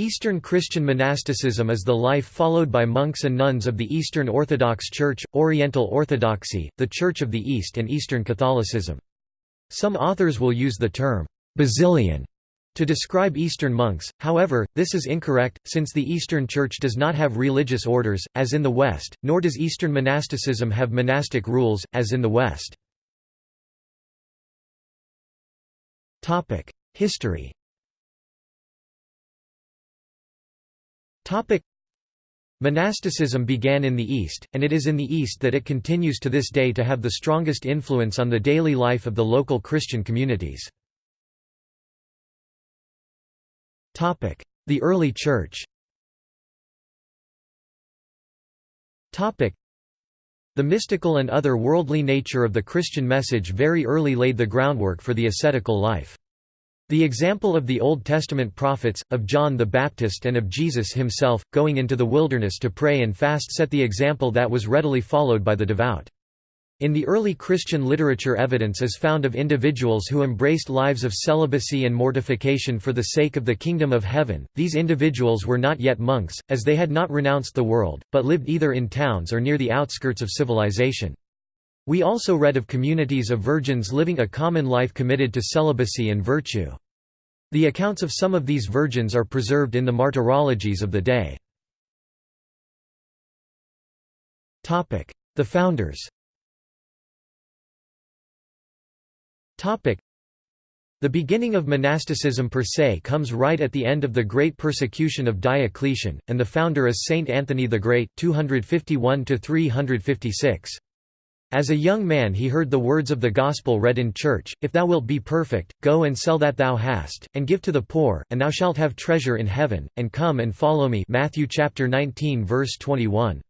Eastern Christian monasticism is the life followed by monks and nuns of the Eastern Orthodox Church, Oriental Orthodoxy, the Church of the East and Eastern Catholicism. Some authors will use the term, Basilian, to describe Eastern monks, however, this is incorrect, since the Eastern Church does not have religious orders, as in the West, nor does Eastern monasticism have monastic rules, as in the West. History Monasticism began in the East, and it is in the East that it continues to this day to have the strongest influence on the daily life of the local Christian communities. The early Church the mystical and other worldly nature of the Christian message very early laid the groundwork for the ascetical life. The example of the Old Testament prophets, of John the Baptist and of Jesus himself, going into the wilderness to pray and fast set the example that was readily followed by the devout. In the early Christian literature evidence is found of individuals who embraced lives of celibacy and mortification for the sake of the kingdom of heaven. These individuals were not yet monks, as they had not renounced the world, but lived either in towns or near the outskirts of civilization. We also read of communities of virgins living a common life committed to celibacy and virtue. The accounts of some of these virgins are preserved in the martyrologies of the day. The founders the beginning of monasticism per se comes right at the end of the great persecution of Diocletian, and the founder is Saint Anthony the Great 251 356. As a young man he heard the words of the Gospel read in church, If thou wilt be perfect, go and sell that thou hast, and give to the poor, and thou shalt have treasure in heaven, and come and follow me Matthew chapter 19 verse 21.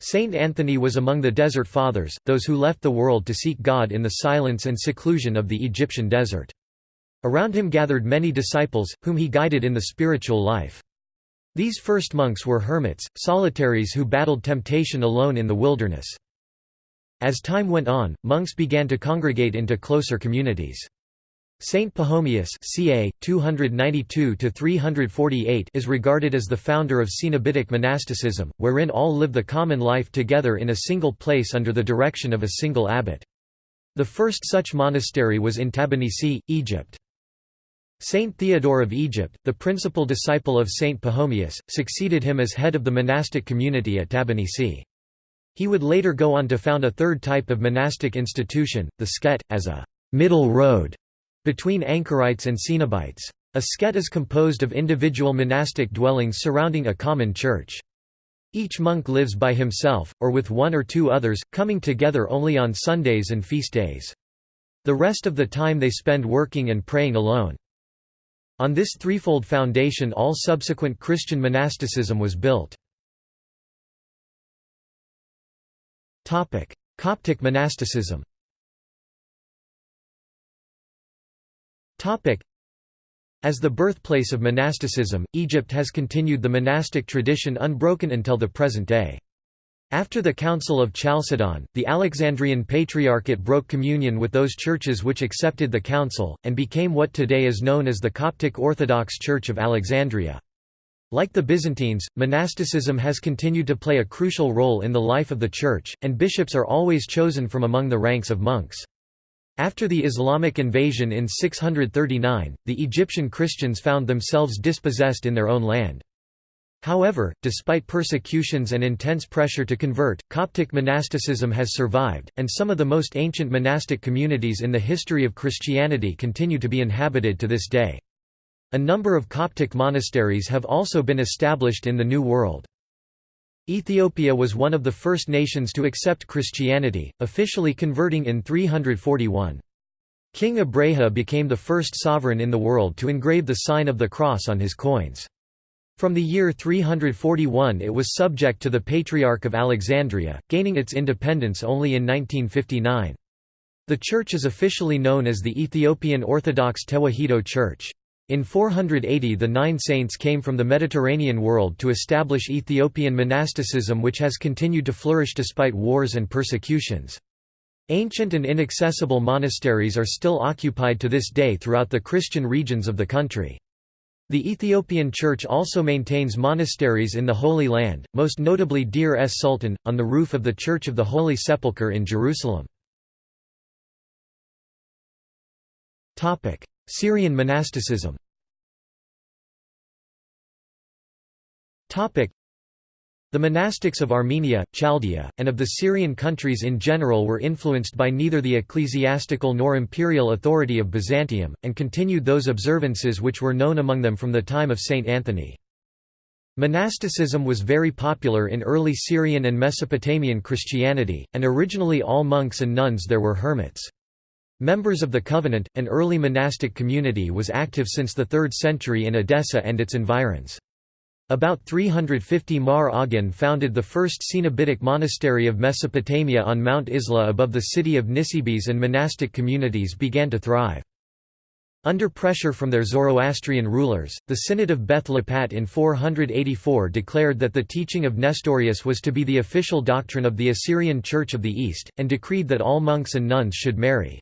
Saint Anthony was among the Desert Fathers, those who left the world to seek God in the silence and seclusion of the Egyptian desert. Around him gathered many disciples, whom he guided in the spiritual life. These first monks were hermits, solitaries who battled temptation alone in the wilderness. As time went on, monks began to congregate into closer communities. Saint Pachomius ca. 292 is regarded as the founder of Cenobitic monasticism, wherein all live the common life together in a single place under the direction of a single abbot. The first such monastery was in Tabennisi, Egypt. Saint Theodore of Egypt, the principal disciple of Saint Pachomius, succeeded him as head of the monastic community at Tabennisi. He would later go on to found a third type of monastic institution, the skete, as a «middle road» between anchorites and cenobites. A skete is composed of individual monastic dwellings surrounding a common church. Each monk lives by himself, or with one or two others, coming together only on Sundays and feast days. The rest of the time they spend working and praying alone. On this threefold foundation all subsequent Christian monasticism was built. Coptic monasticism As the birthplace of monasticism, Egypt has continued the monastic tradition unbroken until the present day. After the Council of Chalcedon, the Alexandrian Patriarchate broke communion with those churches which accepted the council, and became what today is known as the Coptic Orthodox Church of Alexandria. Like the Byzantines, monasticism has continued to play a crucial role in the life of the Church, and bishops are always chosen from among the ranks of monks. After the Islamic invasion in 639, the Egyptian Christians found themselves dispossessed in their own land. However, despite persecutions and intense pressure to convert, Coptic monasticism has survived, and some of the most ancient monastic communities in the history of Christianity continue to be inhabited to this day. A number of Coptic monasteries have also been established in the New World. Ethiopia was one of the first nations to accept Christianity, officially converting in 341. King Abraha became the first sovereign in the world to engrave the sign of the cross on his coins. From the year 341 it was subject to the Patriarch of Alexandria, gaining its independence only in 1959. The church is officially known as the Ethiopian Orthodox Tewahedo Church. In 480 the Nine Saints came from the Mediterranean world to establish Ethiopian monasticism which has continued to flourish despite wars and persecutions. Ancient and inaccessible monasteries are still occupied to this day throughout the Christian regions of the country. The Ethiopian Church also maintains monasteries in the Holy Land, most notably Deir es Sultan, on the roof of the Church of the Holy Sepulchre in Jerusalem. Syrian monasticism the monastics of Armenia, Chaldea, and of the Syrian countries in general were influenced by neither the ecclesiastical nor imperial authority of Byzantium, and continued those observances which were known among them from the time of Saint Anthony. Monasticism was very popular in early Syrian and Mesopotamian Christianity, and originally all monks and nuns there were hermits. Members of the Covenant, an early monastic community was active since the 3rd century in Edessa and its environs. About 350 Mar Awgin founded the first Cenobitic monastery of Mesopotamia on Mount Isla above the city of Nisibis and monastic communities began to thrive. Under pressure from their Zoroastrian rulers, the Synod of Beth in 484 declared that the teaching of Nestorius was to be the official doctrine of the Assyrian Church of the East, and decreed that all monks and nuns should marry.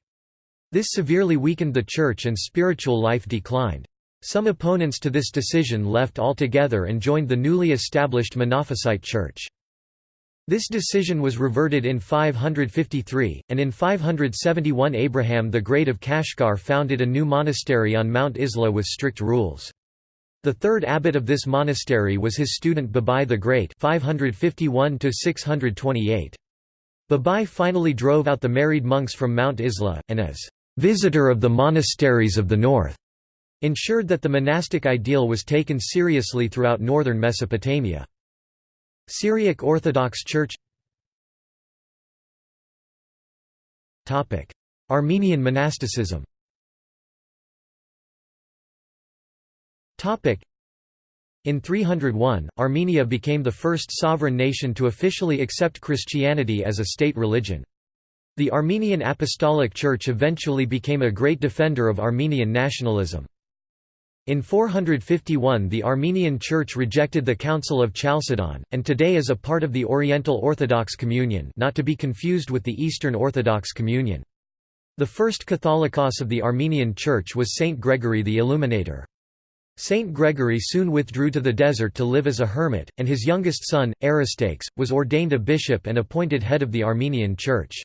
This severely weakened the church and spiritual life declined. Some opponents to this decision left altogether and joined the newly established Monophysite Church. This decision was reverted in 553, and in 571 Abraham the Great of Kashgar founded a new monastery on Mount Isla with strict rules. The third abbot of this monastery was his student Babai the Great 551 Babai finally drove out the married monks from Mount Isla, and as «visitor of the monasteries of the north» ensured that the monastic ideal was taken seriously throughout northern Mesopotamia. Syriac Orthodox Church Armenian monasticism in 301, Armenia became the first sovereign nation to officially accept Christianity as a state religion. The Armenian Apostolic Church eventually became a great defender of Armenian nationalism. In 451 the Armenian Church rejected the Council of Chalcedon, and today is a part of the Oriental Orthodox Communion not to be confused with the Eastern Orthodox Communion. The first Catholicos of the Armenian Church was Saint Gregory the Illuminator. Saint Gregory soon withdrew to the desert to live as a hermit, and his youngest son, Aristakes, was ordained a bishop and appointed head of the Armenian Church.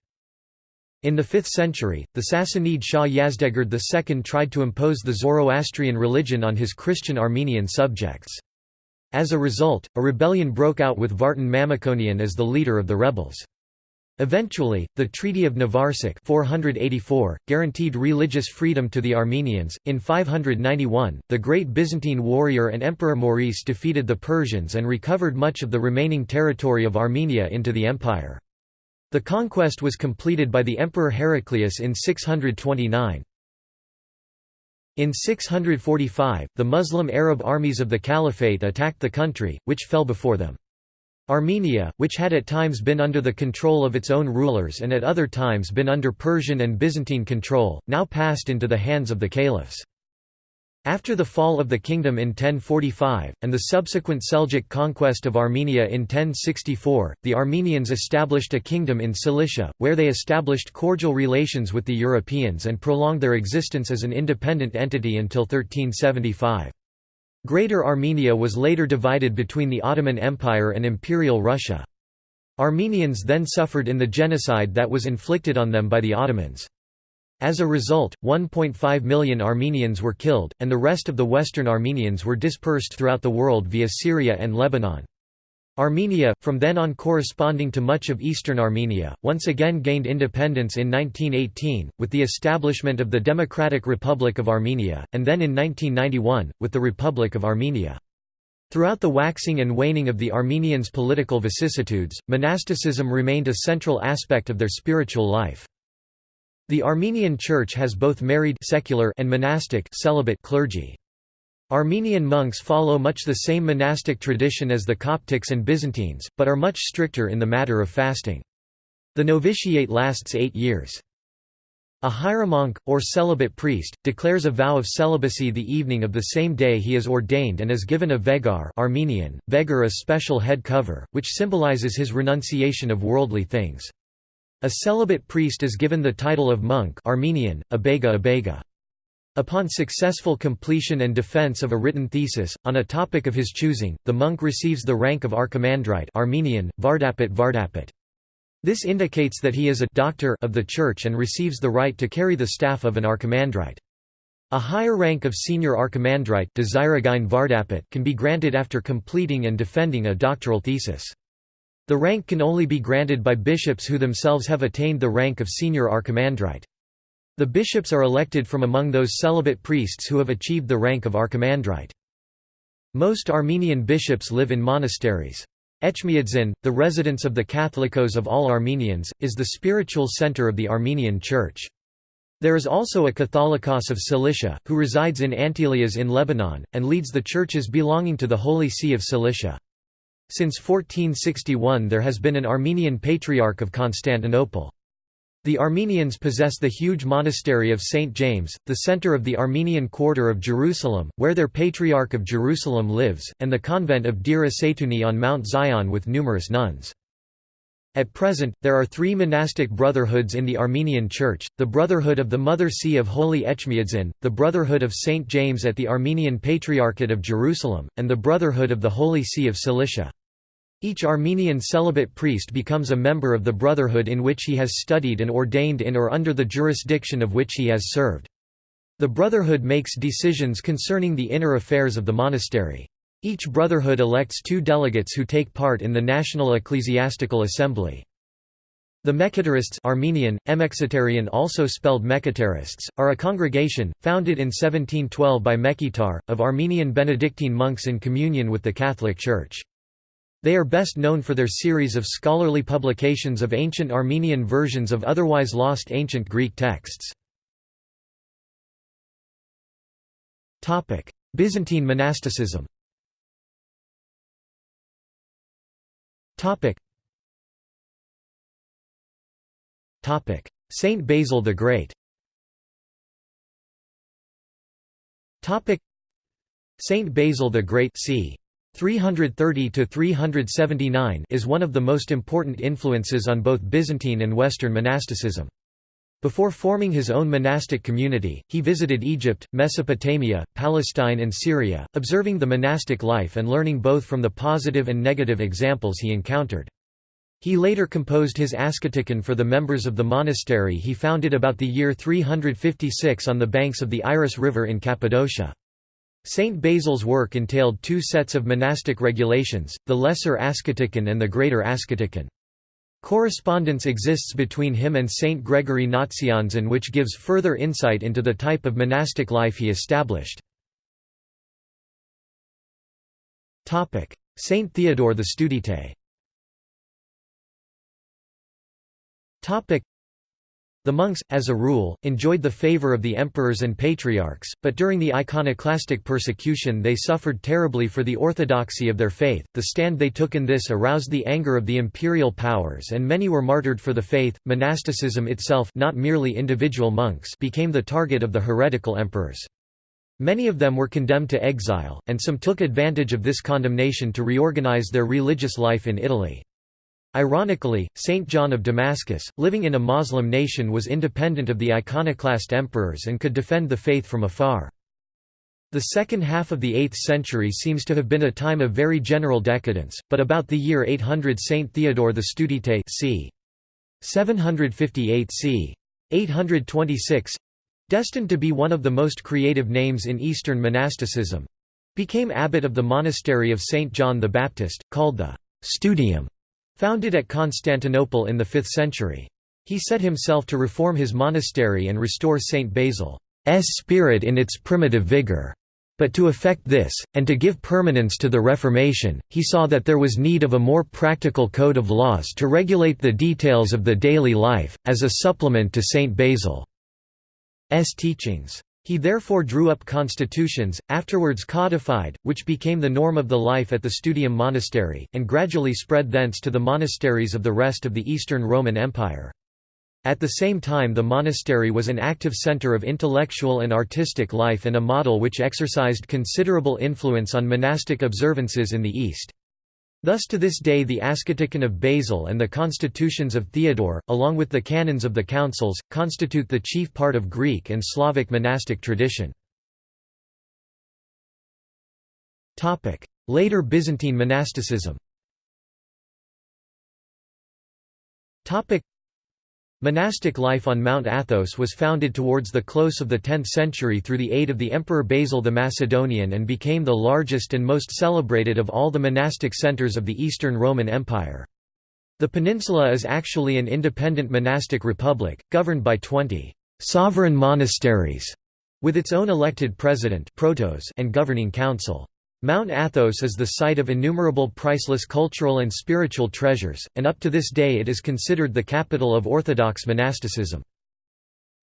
In the 5th century, the Sassanid Shah Yazdegerd II tried to impose the Zoroastrian religion on his Christian Armenian subjects. As a result, a rebellion broke out with Vartan Mamikonian as the leader of the rebels. Eventually, the Treaty of Nvarsak 484, guaranteed religious freedom to the Armenians. In 591, the great Byzantine warrior and Emperor Maurice defeated the Persians and recovered much of the remaining territory of Armenia into the empire. The conquest was completed by the Emperor Heraclius in 629. In 645, the Muslim Arab armies of the Caliphate attacked the country, which fell before them. Armenia, which had at times been under the control of its own rulers and at other times been under Persian and Byzantine control, now passed into the hands of the caliphs. After the fall of the kingdom in 1045, and the subsequent Seljuk conquest of Armenia in 1064, the Armenians established a kingdom in Cilicia, where they established cordial relations with the Europeans and prolonged their existence as an independent entity until 1375. Greater Armenia was later divided between the Ottoman Empire and Imperial Russia. Armenians then suffered in the genocide that was inflicted on them by the Ottomans. As a result, 1.5 million Armenians were killed, and the rest of the Western Armenians were dispersed throughout the world via Syria and Lebanon. Armenia, from then on corresponding to much of eastern Armenia, once again gained independence in 1918, with the establishment of the Democratic Republic of Armenia, and then in 1991, with the Republic of Armenia. Throughout the waxing and waning of the Armenians' political vicissitudes, monasticism remained a central aspect of their spiritual life. The Armenian Church has both married secular and monastic celibate clergy. Armenian monks follow much the same monastic tradition as the Coptics and Byzantines, but are much stricter in the matter of fasting. The novitiate lasts eight years. A hieromonk, or celibate priest, declares a vow of celibacy the evening of the same day he is ordained and is given a vegar Armenian, vegar a special head cover, which symbolizes his renunciation of worldly things. A celibate priest is given the title of monk Armenian, abega abega. Upon successful completion and defense of a written thesis, on a topic of his choosing, the monk receives the rank of archimandrite Armenian, Vardapet Vardapet. This indicates that he is a doctor of the Church and receives the right to carry the staff of an archimandrite. A higher rank of senior archimandrite can be granted after completing and defending a doctoral thesis. The rank can only be granted by bishops who themselves have attained the rank of senior archimandrite. The bishops are elected from among those celibate priests who have achieved the rank of archimandrite. Most Armenian bishops live in monasteries. Etchmiadzin, the residence of the Catholicos of all Armenians, is the spiritual center of the Armenian Church. There is also a Catholicos of Cilicia, who resides in Antelias in Lebanon, and leads the churches belonging to the Holy See of Cilicia. Since 1461 there has been an Armenian Patriarch of Constantinople. The Armenians possess the huge monastery of St. James, the center of the Armenian quarter of Jerusalem, where their Patriarch of Jerusalem lives, and the convent of Dira Seytouni on Mount Zion with numerous nuns. At present, there are three monastic brotherhoods in the Armenian Church, the Brotherhood of the Mother See of Holy Etchmiadzin, the Brotherhood of St. James at the Armenian Patriarchate of Jerusalem, and the Brotherhood of the Holy See of Cilicia. Each Armenian celibate priest becomes a member of the brotherhood in which he has studied and ordained in or under the jurisdiction of which he has served. The brotherhood makes decisions concerning the inner affairs of the monastery. Each brotherhood elects two delegates who take part in the National Ecclesiastical Assembly. The Mekhitarists Armenian, Emexitarian also spelled Mekhitarists, are a congregation, founded in 1712 by Mekhitar, of Armenian Benedictine monks in communion with the Catholic Church. They are best known for their series of scholarly publications of ancient Armenian versions of otherwise lost ancient Greek texts. Byzantine monasticism. Saint Basil the Great. Saint Basil the Great c. 330 to 379 is one of the most important influences on both Byzantine and Western monasticism. Before forming his own monastic community, he visited Egypt, Mesopotamia, Palestine and Syria, observing the monastic life and learning both from the positive and negative examples he encountered. He later composed his Asceticon for the members of the monastery he founded about the year 356 on the banks of the Iris River in Cappadocia. Saint Basil's work entailed two sets of monastic regulations, the Lesser Asceticon and the Greater Asceticon. Correspondence exists between him and Saint Gregory Nazianzen which gives further insight into the type of monastic life he established. Saint Theodore the Studite the monks, as a rule, enjoyed the favor of the emperors and patriarchs, but during the iconoclastic persecution they suffered terribly for the orthodoxy of their faith. The stand they took in this aroused the anger of the imperial powers and many were martyred for the faith. Monasticism itself, not merely individual monks, became the target of the heretical emperors. Many of them were condemned to exile, and some took advantage of this condemnation to reorganize their religious life in Italy. Ironically, Saint John of Damascus, living in a Moslem nation was independent of the iconoclast emperors and could defend the faith from afar. The second half of the 8th century seems to have been a time of very general decadence, but about the year 800 Saint Theodore the Studite c. 758 c. 826 destined to be one of the most creative names in Eastern monasticism became abbot of the monastery of Saint John the Baptist, called the Studium. Founded at Constantinople in the 5th century. He set himself to reform his monastery and restore St. Basil's spirit in its primitive vigor. But to effect this, and to give permanence to the Reformation, he saw that there was need of a more practical code of laws to regulate the details of the daily life, as a supplement to St. Basil's teachings. He therefore drew up constitutions, afterwards codified, which became the norm of the life at the Studium monastery, and gradually spread thence to the monasteries of the rest of the Eastern Roman Empire. At the same time the monastery was an active center of intellectual and artistic life and a model which exercised considerable influence on monastic observances in the East. Thus to this day the Asceticon of Basil and the constitutions of Theodore, along with the canons of the councils, constitute the chief part of Greek and Slavic monastic tradition. Later Byzantine monasticism Monastic life on Mount Athos was founded towards the close of the 10th century through the aid of the Emperor Basil the Macedonian and became the largest and most celebrated of all the monastic centers of the Eastern Roman Empire. The peninsula is actually an independent monastic republic, governed by 20 «sovereign monasteries», with its own elected president and governing council. Mount Athos is the site of innumerable priceless cultural and spiritual treasures, and up to this day it is considered the capital of Orthodox monasticism.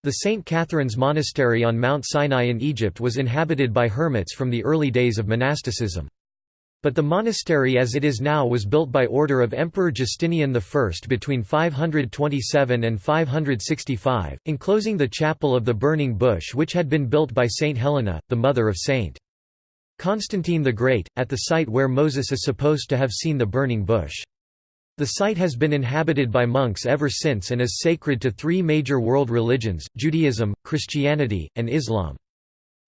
The St. Catherine's Monastery on Mount Sinai in Egypt was inhabited by hermits from the early days of monasticism. But the monastery as it is now was built by order of Emperor Justinian I between 527 and 565, enclosing the chapel of the Burning Bush which had been built by Saint Helena, the mother of Saint. Constantine the Great, at the site where Moses is supposed to have seen the burning bush. The site has been inhabited by monks ever since and is sacred to three major world religions, Judaism, Christianity, and Islam.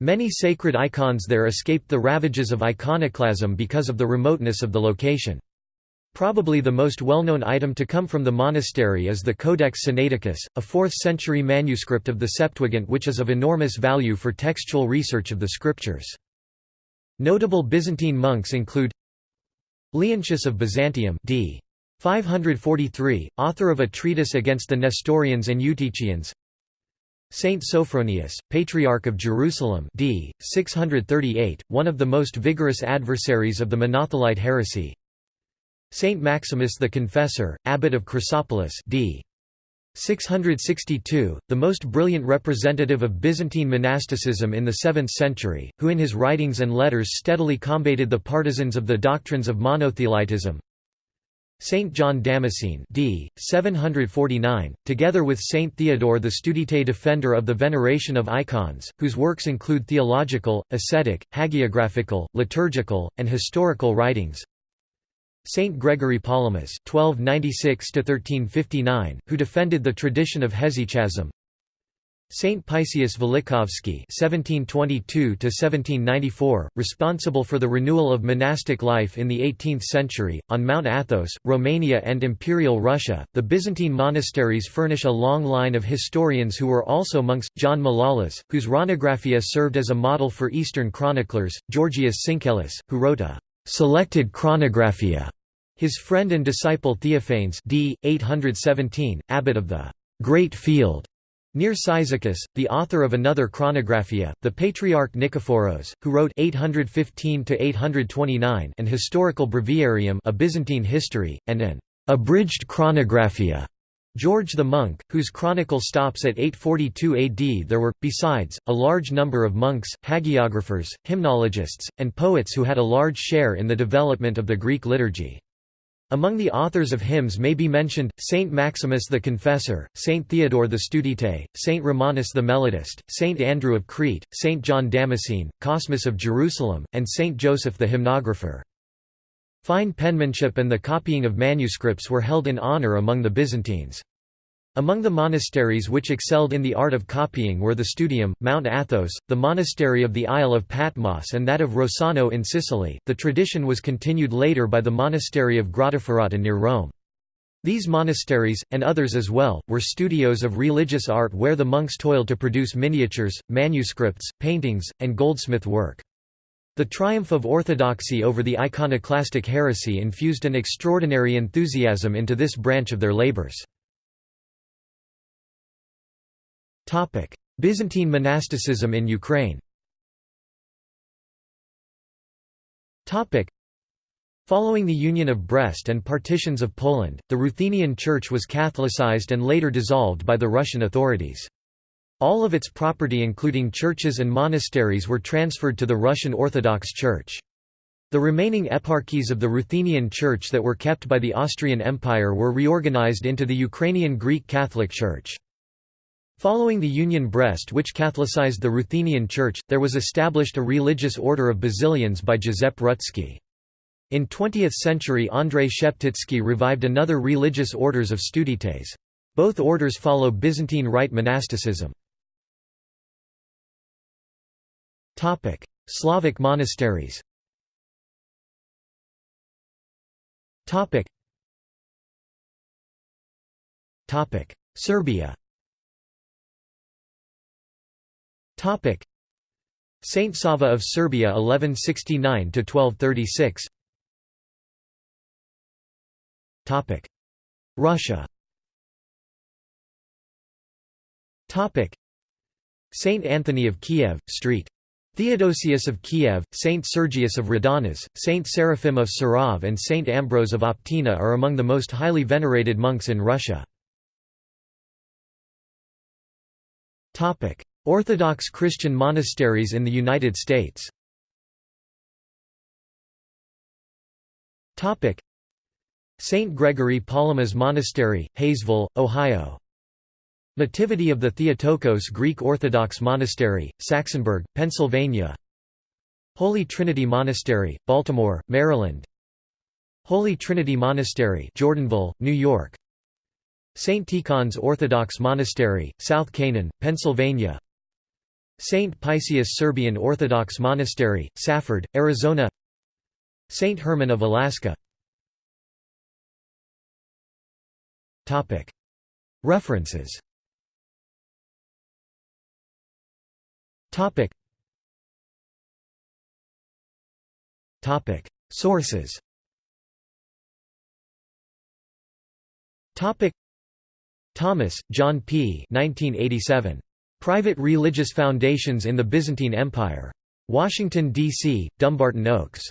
Many sacred icons there escaped the ravages of iconoclasm because of the remoteness of the location. Probably the most well-known item to come from the monastery is the Codex Sinaiticus, a 4th-century manuscript of the Septuagint which is of enormous value for textual research of the scriptures. Notable Byzantine monks include Leontius of Byzantium d. 543, author of a treatise against the Nestorians and Eutychians Saint Sophronius, Patriarch of Jerusalem d. 638, one of the most vigorous adversaries of the Monothelite heresy Saint Maximus the Confessor, Abbot of Chrysopolis d. 662, the most brilliant representative of Byzantine monasticism in the 7th century, who in his writings and letters steadily combated the partisans of the doctrines of monothelitism. Saint John Damascene d. 749, together with Saint Theodore the Studite defender of the veneration of icons, whose works include theological, ascetic, hagiographical, liturgical, and historical writings. Saint Gregory Palamas (1296–1359), who defended the tradition of hesychasm. Saint Paisius Velichkovsky (1722–1794), responsible for the renewal of monastic life in the 18th century on Mount Athos, Romania, and Imperial Russia. The Byzantine monasteries furnish a long line of historians who were also monks. John Malalas, whose Chronographia served as a model for Eastern chroniclers; Georgius Syncellus, who wrote a selected Chronographia his friend and disciple Theophanes d. 817, abbot of the Great Field near Cyzicus, the author of another chronographia, the Patriarch Nikephoros, who wrote 815–829 an historical breviarium a Byzantine history, and an abridged chronographia. George the Monk, whose chronicle stops at 842 AD there were, besides, a large number of monks, hagiographers, hymnologists, and poets who had a large share in the development of the Greek liturgy. Among the authors of hymns may be mentioned, Saint Maximus the Confessor, Saint Theodore the Studite, Saint Romanus the Melodist, Saint Andrew of Crete, Saint John Damascene, Cosmas of Jerusalem, and Saint Joseph the hymnographer. Fine penmanship and the copying of manuscripts were held in honor among the Byzantines. Among the monasteries which excelled in the art of copying were the Studium, Mount Athos, the monastery of the Isle of Patmos, and that of Rossano in Sicily. The tradition was continued later by the monastery of Grottaferrata near Rome. These monasteries, and others as well, were studios of religious art where the monks toiled to produce miniatures, manuscripts, paintings, and goldsmith work. The triumph of orthodoxy over the iconoclastic heresy infused an extraordinary enthusiasm into this branch of their labors. Byzantine monasticism in Ukraine Following the Union of Brest and partitions of Poland, the Ruthenian Church was Catholicized and later dissolved by the Russian authorities. All of its property including churches and monasteries were transferred to the Russian Orthodox Church. The remaining eparchies of the Ruthenian Church that were kept by the Austrian Empire were reorganized into the Ukrainian Greek Catholic Church. Following the Union Brest which Catholicized the Ruthenian Church, there was established a religious order of Basilians by Giuseppe Rutsky. In 20th century Andrei Sheptytsky revived another religious orders of studites. Both orders follow Byzantine Rite monasticism. Slavic monasteries Topic: Serbia Topic: Saint Sava of Serbia 1169 to 1236 Topic. Russia Topic. Saint Anthony of Kiev Street Theodosius of Kiev, Saint Sergius of Radonezh, Saint Seraphim of Sarov and Saint Ambrose of Optina are among the most highly venerated monks in Russia. Orthodox Christian monasteries in the United States St. Gregory Palamas Monastery, Hayesville, Ohio Nativity of the Theotokos Greek Orthodox Monastery, Saxonburg, Pennsylvania Holy Trinity Monastery, Baltimore, Maryland Holy Trinity Monastery Jordanville, New York St. Tikhon's Orthodox Monastery, South Canaan, Pennsylvania St. Paisius Serbian Orthodox Monastery, Safford, Arizona St. Herman of Alaska References Topic. Topic. Sources Topic. Thomas, John P. 1987. Private Religious Foundations in the Byzantine Empire. Washington, D.C., Dumbarton Oaks.